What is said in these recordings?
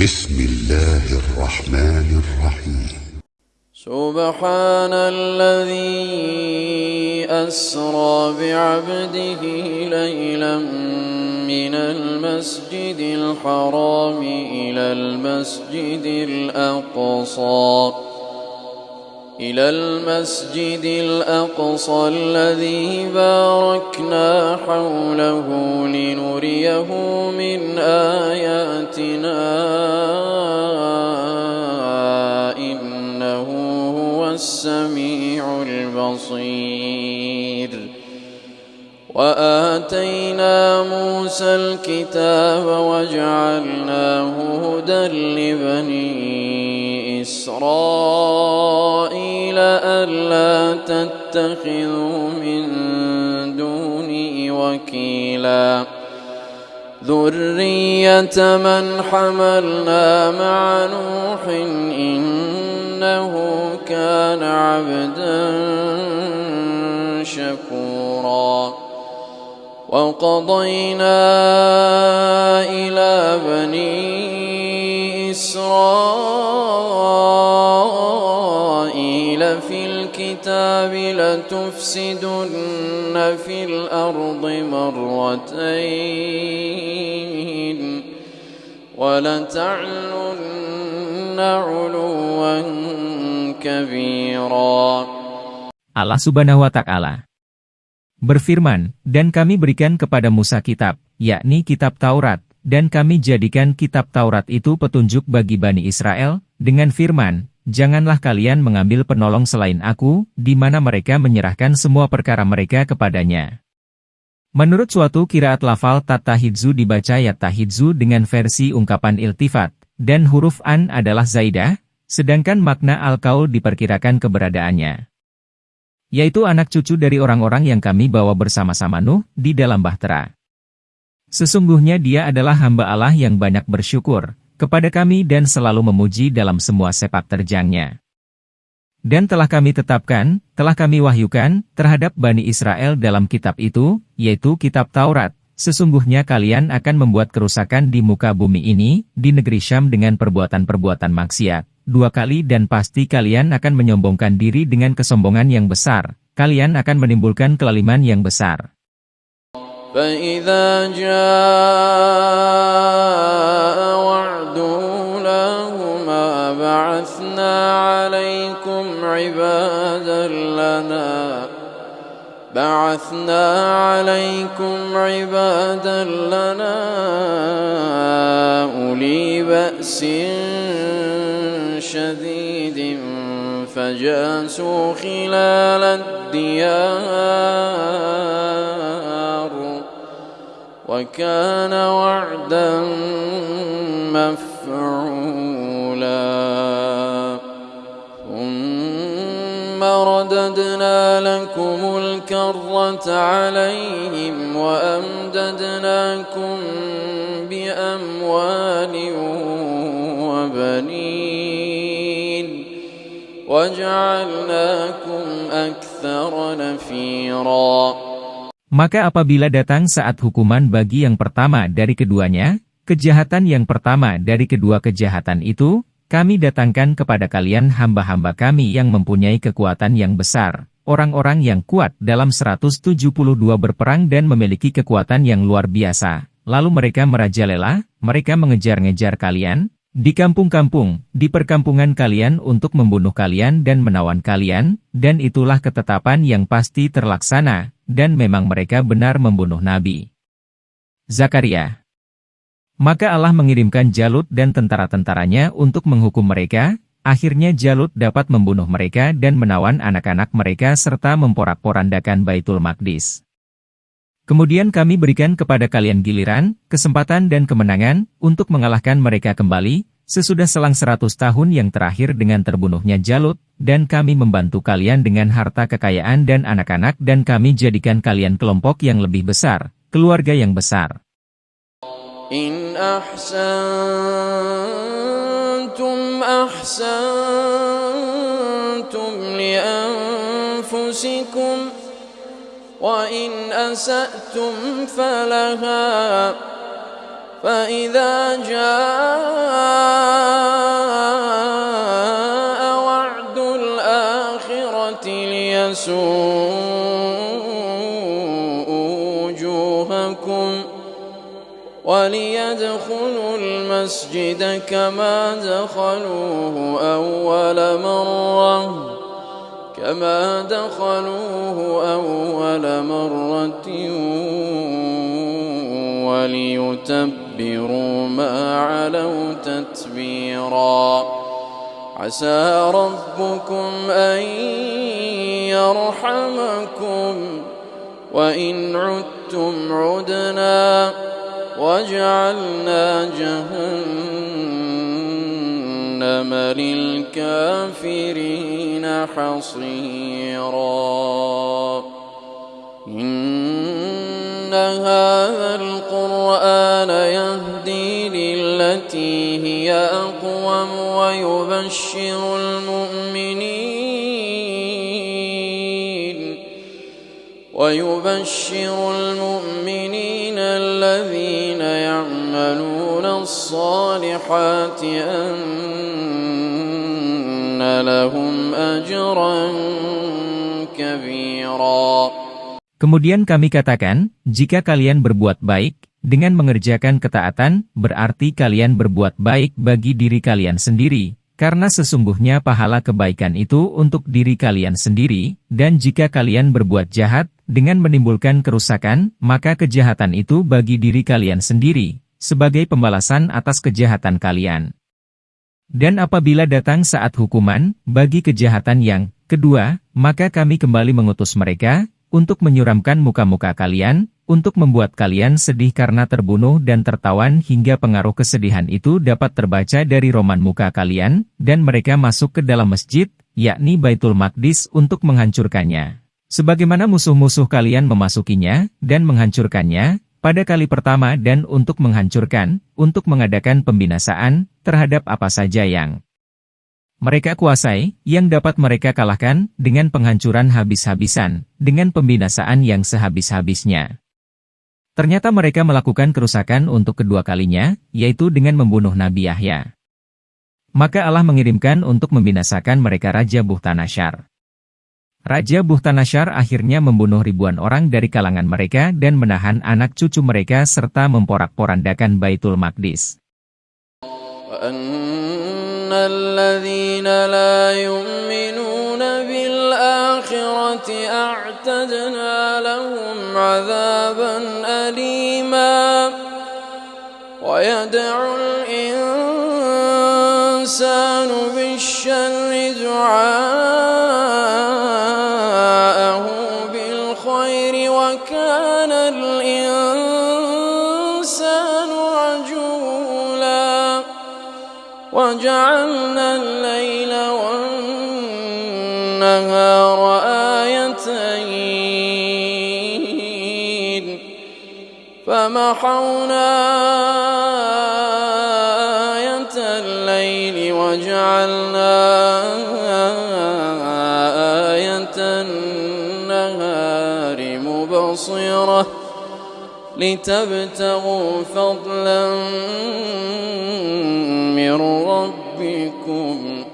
بسم الله الرحمن الرحيم. سبحان الذي أسرى بعبده ليلا من المسجد الحرام إلى المسجد الأقصى. إلى المسجد الأقصى الذي باركنا حوله لنريه من آياتنا وآتينا موسى الكتاب وجعلناه هدى لبني إسرائيل ألا تتخذوا من دوني وكيلا. ذرية من حملنا مع نوح إنه كان عبدا شكورا. وقضينا إلى بني إسرائيل في الكتاب لتفسدن في الأرض مرتين ولتعلن علوا كبيرا. Subhanahu wa ta'ala berfirman, dan kami berikan kepada Musa kitab, yakni kitab Taurat, dan kami jadikan kitab Taurat itu petunjuk bagi Bani Israel, dengan firman, janganlah kalian mengambil penolong selain aku, di mana mereka menyerahkan semua perkara mereka kepadanya. Menurut suatu kiraat lafal tatahidzu dibaca ya tahidzu dengan versi ungkapan iltifat, dan huruf an adalah zaidah, sedangkan makna al-kaul diperkirakan keberadaannya yaitu anak cucu dari orang-orang yang kami bawa bersama-sama Nuh di dalam bahtera. Sesungguhnya dia adalah hamba Allah yang banyak bersyukur kepada kami dan selalu memuji dalam semua sepak terjangnya. Dan telah kami tetapkan, telah kami wahyukan, terhadap Bani Israel dalam kitab itu, yaitu kitab Taurat, sesungguhnya kalian akan membuat kerusakan di muka bumi ini, di negeri Syam dengan perbuatan-perbuatan maksiat dua kali dan pasti kalian akan menyombongkan diri dengan kesombongan yang besar. Kalian akan menimbulkan kelaliman yang besar. فإذا جاء وعد أولاهما بعثنا عليكم عبادا لنا بعثنا عليكم عبادا لنا أولي بأس شديد فجاسوا خلال الديار وكان وعدا مفعولا. ثم رددنا لكم الكرة عليهم وأمددناكم بأموال وبنين. Maka apabila datang saat hukuman bagi yang pertama dari keduanya, kejahatan yang pertama dari kedua kejahatan itu, kami datangkan kepada kalian hamba-hamba kami yang mempunyai kekuatan yang besar, orang-orang yang kuat dalam 172 berperang dan memiliki kekuatan yang luar biasa. Lalu mereka merajalela, mereka mengejar-ngejar kalian, di kampung-kampung, di perkampungan kalian untuk membunuh kalian dan menawan kalian, dan itulah ketetapan yang pasti terlaksana, dan memang mereka benar membunuh Nabi. Zakaria Maka Allah mengirimkan Jalut dan tentara-tentaranya untuk menghukum mereka, akhirnya Jalut dapat membunuh mereka dan menawan anak-anak mereka serta memporak-porandakan Baitul Maqdis. Kemudian kami berikan kepada kalian giliran, kesempatan dan kemenangan, untuk mengalahkan mereka kembali, sesudah selang 100 tahun yang terakhir dengan terbunuhnya Jalut, dan kami membantu kalian dengan harta kekayaan dan anak-anak dan kami jadikan kalian kelompok yang lebih besar, keluarga yang besar. In ahsantum ahsantum وإن أسأتم فلها فإذا جاء وعد الآخرة ليسوء وجوهكم وليدخلوا المسجد كما دخلوه أول مرة. كما دخلوه أول مرة وليتبروا ما علوا تتبيرا عسى ربكم أن يرحمكم وإن عدتم عدنا وجعلنا جهنم للكافرين حصيرا. إن هذا القرآن يهدي للتي هي أقوم ويبشر المؤمنين ويبشر المؤمنين الذين يعملون الصالحات أن لهم أجرا كبيرا Kemudian kami katakan, jika kalian berbuat baik, dengan mengerjakan ketaatan, berarti kalian berbuat baik bagi diri kalian sendiri, karena sesungguhnya pahala kebaikan itu untuk diri kalian sendiri, dan jika kalian berbuat jahat, dengan menimbulkan kerusakan, maka kejahatan itu bagi diri kalian sendiri, sebagai pembalasan atas kejahatan kalian. Dan apabila datang saat hukuman, bagi kejahatan yang kedua, maka kami kembali mengutus mereka, untuk menyuramkan muka-muka kalian, untuk membuat kalian sedih karena terbunuh dan tertawan hingga pengaruh kesedihan itu dapat terbaca dari roman muka kalian, dan mereka masuk ke dalam masjid, yakni Baitul Maqdis untuk menghancurkannya. Sebagaimana musuh-musuh kalian memasukinya, dan menghancurkannya, pada kali pertama dan untuk menghancurkan, untuk mengadakan pembinasaan, terhadap apa saja yang mereka kuasai, yang dapat mereka kalahkan, dengan penghancuran habis-habisan, dengan pembinasaan yang sehabis-habisnya. Ternyata mereka melakukan kerusakan untuk kedua kalinya, yaitu dengan membunuh Nabi Yahya. Maka Allah mengirimkan untuk membinasakan mereka Raja Buhtanashar. Raja Buhtanashar akhirnya membunuh ribuan orang dari kalangan mereka dan menahan anak cucu mereka serta memporak-porandakan Baitul Maqdis. وأن فمحونا آية الليل وجعلنا آية النهار مبصرة لتبتغوا فضلا من ربكم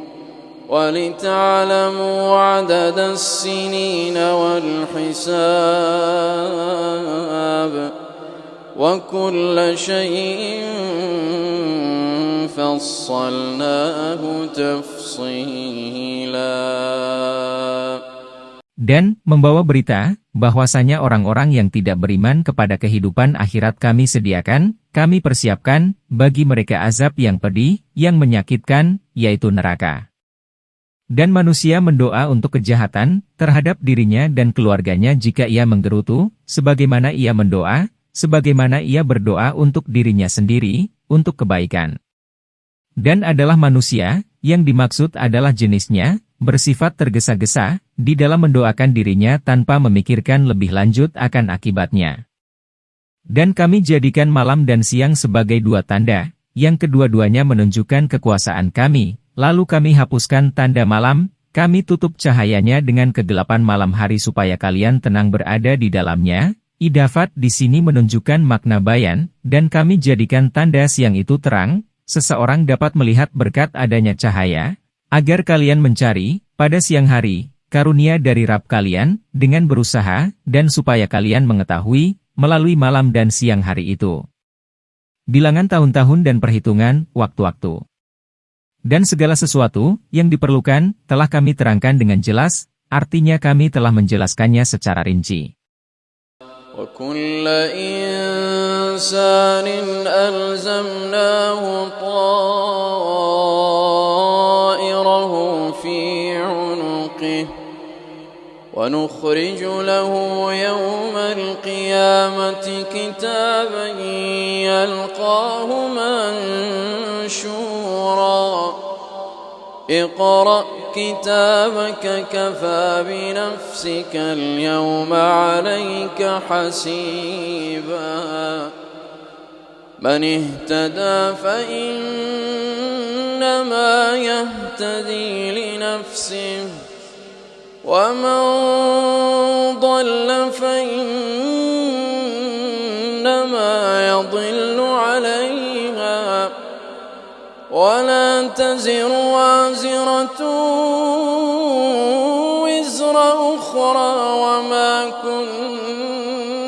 ولتعلموا عدد السنين والحساب وكل شيء فصلناه تفصيلا Dan membawa berita, bahwasanya orang-orang yang tidak beriman kepada kehidupan akhirat kami sediakan, kami persiapkan, bagi mereka azab yang pedih, yang menyakitkan, yaitu neraka. Dan manusia mendoa untuk kejahatan, terhadap dirinya dan keluarganya jika ia menggerutu, sebagaimana ia mendoa, sebagaimana ia berdoa untuk dirinya sendiri, untuk kebaikan. Dan adalah manusia, yang dimaksud adalah jenisnya, bersifat tergesa-gesa, di dalam mendoakan dirinya tanpa memikirkan lebih lanjut akan akibatnya. Dan kami jadikan malam dan siang sebagai dua tanda, yang kedua-duanya menunjukkan kekuasaan kami, lalu kami hapuskan tanda malam, kami tutup cahayanya dengan kegelapan malam hari supaya kalian tenang berada di dalamnya. Idafat di sini menunjukkan makna bayan, dan kami jadikan tanda siang itu terang, seseorang dapat melihat berkat adanya cahaya, agar kalian mencari, pada siang hari, karunia dari Rab kalian, dengan berusaha, dan supaya kalian mengetahui, melalui malam dan siang hari itu. Bilangan tahun-tahun dan perhitungan, waktu-waktu. Dan segala sesuatu, yang diperlukan, telah kami terangkan dengan jelas, artinya kami telah menjelaskannya secara rinci. وكل إنسان ألزمناه طائره في عنقه ونخرج له يوم القيامة كتابا يلقاه منشورا اقرأ كتابك كفى بنفسك اليوم عليك حسيبا. من اهتدى فإنما يهتدي لنفسه ومن ضل فإنما يضل عليها. ولا تزر وازرة وزر أخرى وما كنا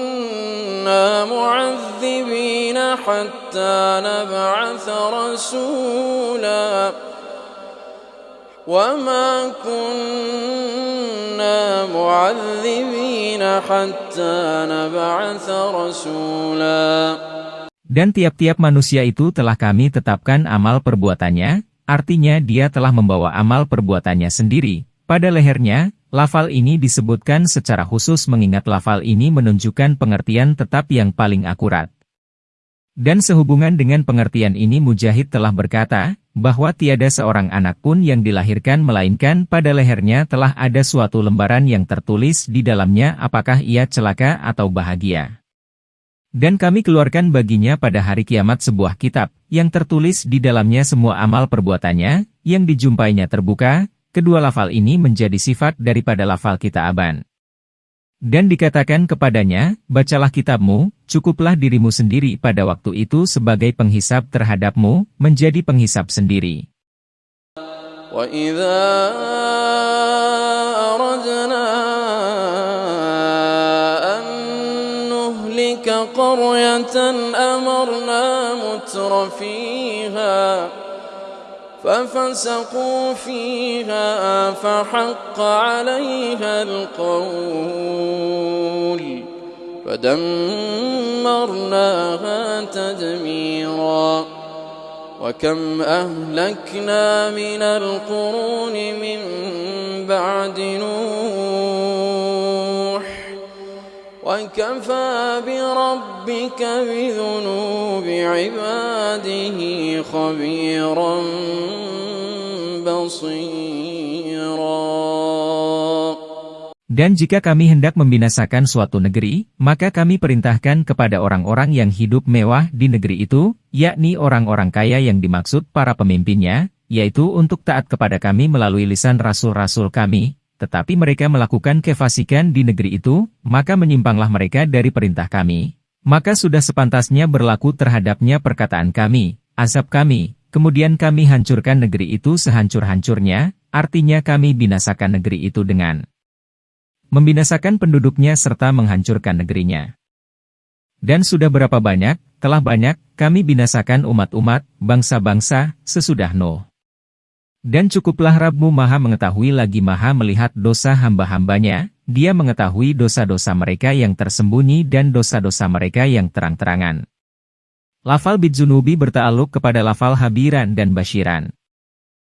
معذبين حتى نبعث رسولا وما كنا معذبين حتى نبعث رسولا Dan tiap-tiap manusia itu telah kami tetapkan amal perbuatannya, artinya dia telah membawa amal perbuatannya sendiri. Pada lehernya, lafal ini disebutkan secara khusus mengingat lafal ini menunjukkan pengertian tetap yang paling akurat. Dan sehubungan dengan pengertian ini Mujahid telah berkata, bahwa tiada seorang anak pun yang dilahirkan melainkan pada lehernya telah ada suatu lembaran yang tertulis di dalamnya apakah ia celaka atau bahagia. Dan kami keluarkan baginya pada hari kiamat sebuah kitab, yang tertulis di dalamnya semua amal perbuatannya, yang dijumpainya terbuka, kedua lafal ini menjadi sifat daripada lafal kita aban. Dan dikatakan kepadanya, bacalah kitabmu, cukuplah dirimu sendiri pada waktu itu sebagai penghisap terhadapmu, menjadi penghisap sendiri. وإذا أردنا قرية أمرنا متر فيها ففسقوا فيها فحق عليها القول فدمرناها تدميرا وكم أهلكنا من القرون من بعد نوح وكفى بربك بذنوب عباده خبيرا بصيرا Dan jika kami hendak membinasakan suatu negeri, maka kami perintahkan kepada orang-orang yang hidup mewah di negeri itu, yakni orang-orang kaya yang dimaksud para pemimpinnya, yaitu untuk taat kepada kami melalui lisan rasul-rasul kami, tetapi mereka melakukan kefasikan di negeri itu, maka menyimpanglah mereka dari perintah kami. Maka sudah sepantasnya berlaku terhadapnya perkataan kami, azab kami, kemudian kami hancurkan negeri itu sehancur-hancurnya, artinya kami binasakan negeri itu dengan membinasakan penduduknya serta menghancurkan negerinya. Dan sudah berapa banyak, telah banyak, kami binasakan umat-umat, bangsa-bangsa, sesudah Nuh. Dan cukuplah Rabmu maha mengetahui lagi maha melihat dosa hamba-hambanya, dia mengetahui dosa-dosa mereka yang tersembunyi dan dosa-dosa mereka yang terang-terangan. Lafal bidzunubi bertaaluk kepada lafal habiran dan basyiran.